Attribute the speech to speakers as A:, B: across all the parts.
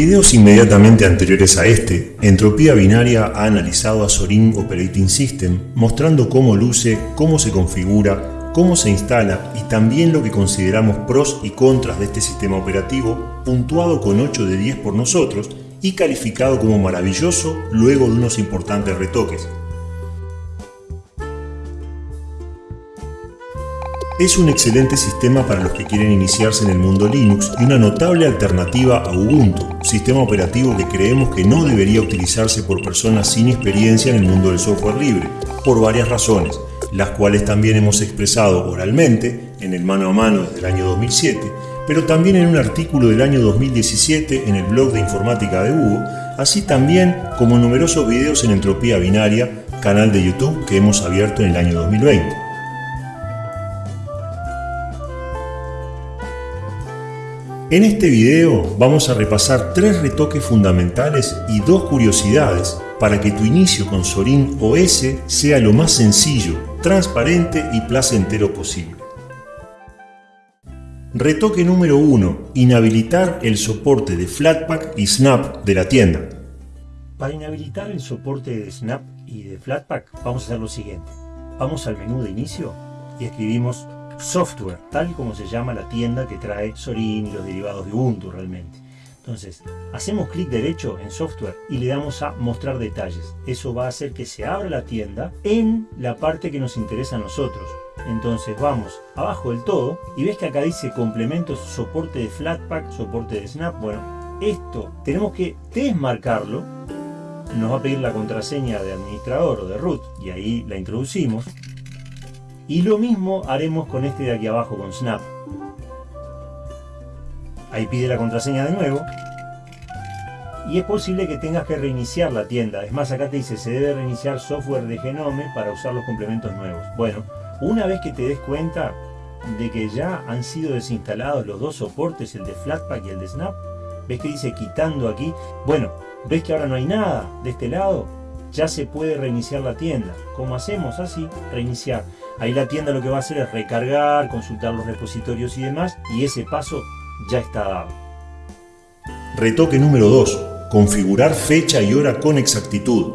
A: videos inmediatamente anteriores a este, Entropía Binaria ha analizado a Zorin Operating System mostrando cómo luce, cómo se configura, cómo se instala y también lo que consideramos pros y contras de este sistema operativo, puntuado con 8 de 10 por nosotros y calificado como maravilloso luego de unos importantes retoques. Es un excelente sistema para los que quieren iniciarse en el mundo Linux y una notable alternativa a Ubuntu, sistema operativo que creemos que no debería utilizarse por personas sin experiencia en el mundo del software libre, por varias razones, las cuales también hemos expresado oralmente en el mano a mano desde el año 2007, pero también en un artículo del año 2017 en el blog de informática de Hugo, así también como numerosos videos en Entropía Binaria, canal de YouTube que hemos abierto en el año 2020. En este video vamos a repasar tres retoques fundamentales y dos curiosidades para que tu inicio con Sorin OS sea lo más sencillo, transparente y placentero posible. Retoque número 1. Inhabilitar el soporte de Flatpak y Snap de la tienda.
B: Para inhabilitar el soporte de Snap y de Flatpak vamos a hacer lo siguiente. Vamos al menú de inicio y escribimos software, tal como se llama la tienda que trae Sorin y los derivados de Ubuntu realmente. Entonces, hacemos clic derecho en software y le damos a mostrar detalles. Eso va a hacer que se abra la tienda en la parte que nos interesa a nosotros. Entonces vamos abajo del todo y ves que acá dice complementos, soporte de Flatpak, soporte de Snap. Bueno, esto tenemos que desmarcarlo. Nos va a pedir la contraseña de administrador o de root y ahí la introducimos. Y lo mismo haremos con este de aquí abajo, con Snap. Ahí pide la contraseña de nuevo. Y es posible que tengas que reiniciar la tienda. Es más, acá te dice, se debe reiniciar software de Genome para usar los complementos nuevos. Bueno, una vez que te des cuenta de que ya han sido desinstalados los dos soportes, el de Flatpak y el de Snap, ves que dice quitando aquí, bueno, ves que ahora no hay nada de este lado, ya se puede reiniciar la tienda. ¿Cómo hacemos? Así, reiniciar. Ahí la tienda lo que va a hacer es recargar, consultar los repositorios y demás, y ese paso ya está dado.
A: Retoque número 2. Configurar fecha y hora con exactitud.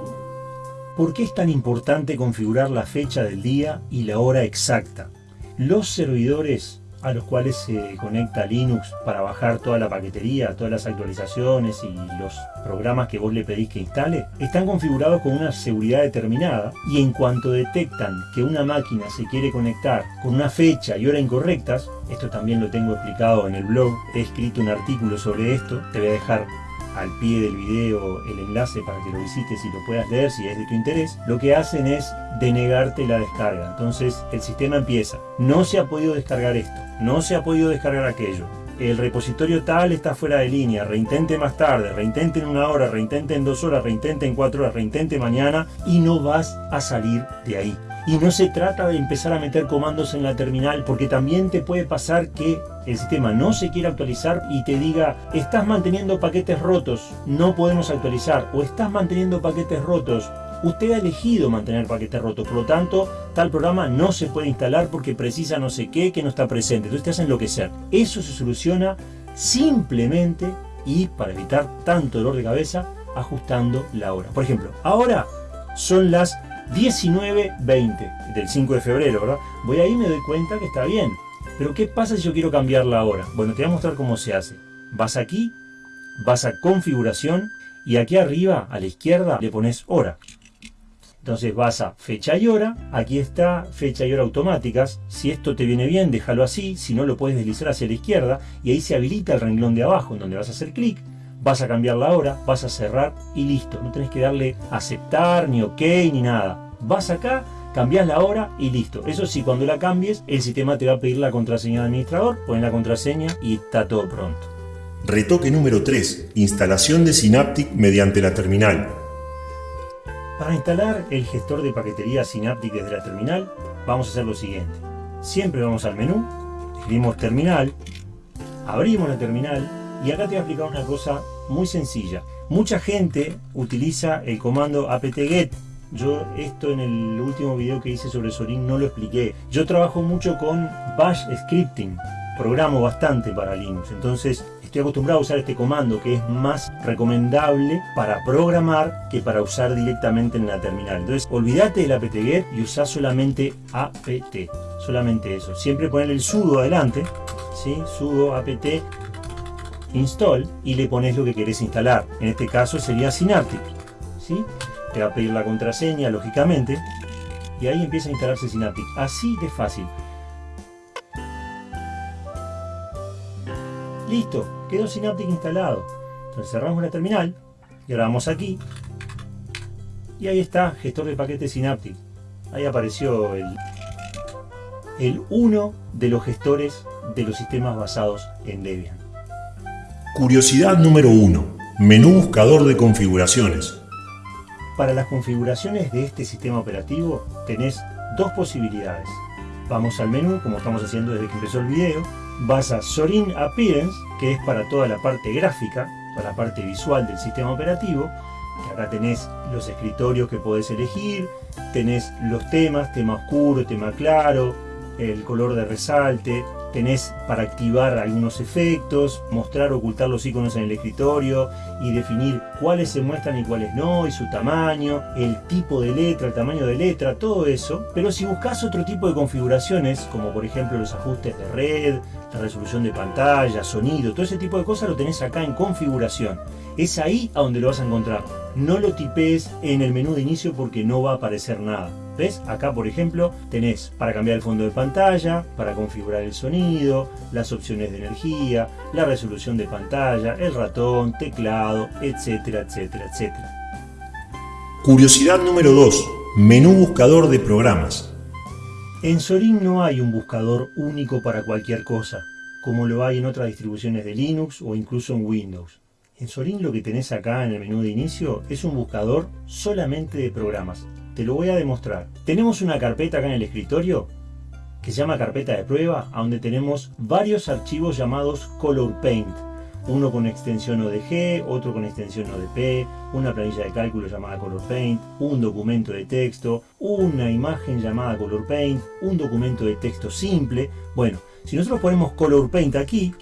B: ¿Por qué es tan importante configurar la fecha del día y la hora exacta? Los servidores a los cuales se conecta Linux para bajar toda la paquetería, todas las actualizaciones y los programas que vos le pedís que instale, están configurados con una seguridad determinada y en cuanto detectan que una máquina se quiere conectar con una fecha y hora incorrectas, esto también lo tengo explicado en el blog, he escrito un artículo sobre esto, te voy a dejar al pie del video el enlace para que lo visites y lo puedas leer si es de tu interés, lo que hacen es denegarte la descarga. Entonces el sistema empieza, no se ha podido descargar esto, no se ha podido descargar aquello, el repositorio tal está fuera de línea, reintente más tarde, reintente en una hora, reintente en dos horas, reintente en cuatro horas, reintente mañana y no vas a salir de ahí. Y no se trata de empezar a meter comandos en la terminal porque también te puede pasar que el sistema no se quiera actualizar y te diga estás manteniendo paquetes rotos, no podemos actualizar o estás manteniendo paquetes rotos, usted ha elegido mantener paquetes rotos, por lo tanto tal programa no se puede instalar porque precisa no sé qué que no está presente, entonces te hacen enloquecer. Eso se soluciona simplemente y para evitar tanto dolor de cabeza ajustando la hora. Por ejemplo, ahora son las 19.20 del 5 de febrero, ¿verdad? Voy ahí y me doy cuenta que está bien. Pero ¿qué pasa si yo quiero cambiar la hora? Bueno, te voy a mostrar cómo se hace. Vas aquí, vas a configuración y aquí arriba a la izquierda le pones hora. Entonces vas a fecha y hora, aquí está fecha y hora automáticas, si esto te viene bien déjalo así, si no lo puedes deslizar hacia la izquierda y ahí se habilita el renglón de abajo en donde vas a hacer clic vas a cambiar la hora, vas a cerrar y listo. No tenés que darle aceptar, ni ok, ni nada. Vas acá, cambias la hora y listo. Eso sí, cuando la cambies, el sistema te va a pedir la contraseña de administrador, pones la contraseña y está todo pronto.
A: Retoque número 3. Instalación de Synaptic mediante la terminal.
B: Para instalar el gestor de paquetería Synaptic desde la terminal, vamos a hacer lo siguiente. Siempre vamos al menú, escribimos terminal, abrimos la terminal y acá te voy a explicar una cosa muy sencilla. Mucha gente utiliza el comando apt-get. Yo esto en el último video que hice sobre Sorin no lo expliqué. Yo trabajo mucho con bash scripting. Programo bastante para Linux. Entonces estoy acostumbrado a usar este comando que es más recomendable para programar que para usar directamente en la terminal. Entonces, olvídate del apt-get y usa solamente apt, solamente eso. Siempre poner el sudo adelante, ¿sí? sudo apt install y le pones lo que querés instalar. En este caso sería Synaptic. ¿sí? Te va a pedir la contraseña, lógicamente, y ahí empieza a instalarse Synaptic. Así de fácil. Listo, quedó Synaptic instalado. Entonces cerramos la terminal y ahora vamos aquí y ahí está, gestor de paquetes Synaptic. Ahí apareció el, el uno de los gestores de los sistemas basados en Debian.
A: Curiosidad número 1. Menú buscador de configuraciones.
B: Para las configuraciones de este sistema operativo tenés dos posibilidades. Vamos al menú, como estamos haciendo desde que empezó el video. Vas a Sorin Appearance, que es para toda la parte gráfica, para la parte visual del sistema operativo. Que acá tenés los escritorios que podés elegir, tenés los temas, tema oscuro, tema claro, el color de resalte, tenés para activar algunos efectos, mostrar o ocultar los iconos en el escritorio y definir cuáles se muestran y cuáles no, y su tamaño, el tipo de letra, el tamaño de letra, todo eso. Pero si buscas otro tipo de configuraciones, como por ejemplo los ajustes de red, la resolución de pantalla, sonido, todo ese tipo de cosas lo tenés acá en configuración. Es ahí a donde lo vas a encontrar. No lo tipees en el menú de inicio porque no va a aparecer nada. ¿Ves? Acá, por ejemplo, tenés para cambiar el fondo de pantalla, para configurar el sonido, las opciones de energía, la resolución de pantalla, el ratón, teclado, etcétera, etcétera, etcétera.
A: Curiosidad número 2. Menú buscador de programas.
B: En Sorin no hay un buscador único para cualquier cosa, como lo hay en otras distribuciones de Linux o incluso en Windows. En Sorin lo que tenés acá en el menú de inicio es un buscador solamente de programas. Te lo voy a demostrar. Tenemos una carpeta acá en el escritorio que se llama carpeta de prueba, donde tenemos varios archivos llamados Color Paint. Uno con extensión ODG, otro con extensión ODP, una planilla de cálculo llamada Color Paint, un documento de texto, una imagen llamada Color Paint, un documento de texto simple. Bueno, si nosotros ponemos Color Paint aquí,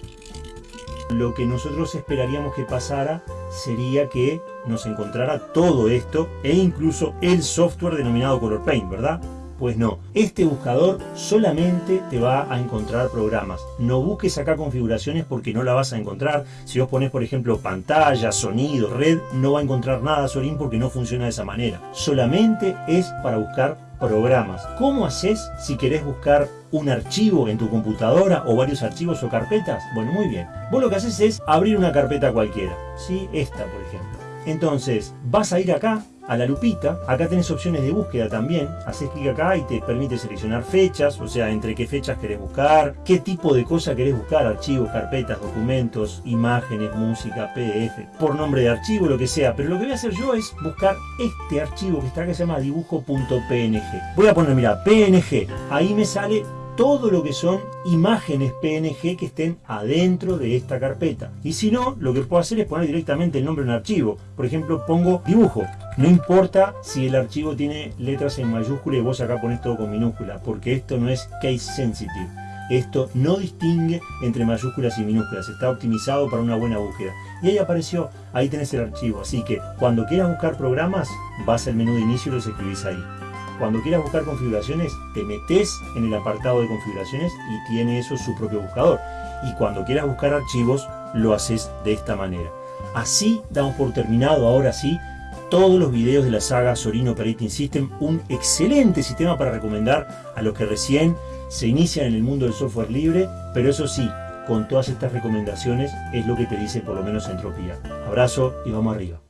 B: lo que nosotros esperaríamos que pasara sería que nos encontrara todo esto e incluso el software denominado Color Paint, ¿verdad? Pues no, este buscador solamente te va a encontrar programas. No busques acá configuraciones porque no la vas a encontrar. Si vos pones, por ejemplo, pantalla, sonido, red, no va a encontrar nada Sorin porque no funciona de esa manera. Solamente es para buscar programas. ¿Cómo haces si querés buscar un archivo en tu computadora o varios archivos o carpetas? Bueno, muy bien. Vos lo que haces es abrir una carpeta cualquiera. ¿sí? Esta, por ejemplo. Entonces, vas a ir acá a la lupita, acá tenés opciones de búsqueda también, haces clic acá y te permite seleccionar fechas, o sea, entre qué fechas querés buscar, qué tipo de cosa querés buscar, archivos, carpetas, documentos, imágenes, música, PDF, por nombre de archivo, lo que sea, pero lo que voy a hacer yo es buscar este archivo que está acá que se llama dibujo.png. Voy a poner, mira, PNG, ahí me sale todo lo que son imágenes PNG que estén adentro de esta carpeta. Y si no, lo que puedo hacer es poner directamente el nombre en un archivo. Por ejemplo, pongo dibujo. No importa si el archivo tiene letras en mayúscula y vos acá pones todo con minúscula, porque esto no es case sensitive. Esto no distingue entre mayúsculas y minúsculas, está optimizado para una buena búsqueda. Y ahí apareció, ahí tenés el archivo, así que cuando quieras buscar programas, vas al menú de inicio y los escribís ahí. Cuando quieras buscar configuraciones, te metes en el apartado de configuraciones y tiene eso su propio buscador. Y cuando quieras buscar archivos, lo haces de esta manera. Así damos por terminado, ahora sí, todos los videos de la saga Sorin Operating System, un excelente sistema para recomendar a los que recién se inician en el mundo del software libre, pero eso sí, con todas estas recomendaciones es lo que te dice por lo menos Entropía. Abrazo y vamos arriba.